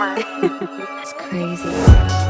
summer. it's crazy.